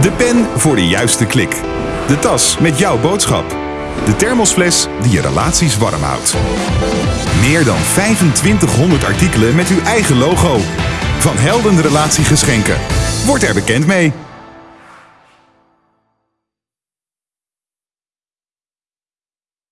De pen voor de juiste klik. De tas met jouw boodschap. De thermosfles die je relaties warm houdt. Meer dan 2500 artikelen met uw eigen logo. Van Helden Relatiegeschenken. Word er bekend mee.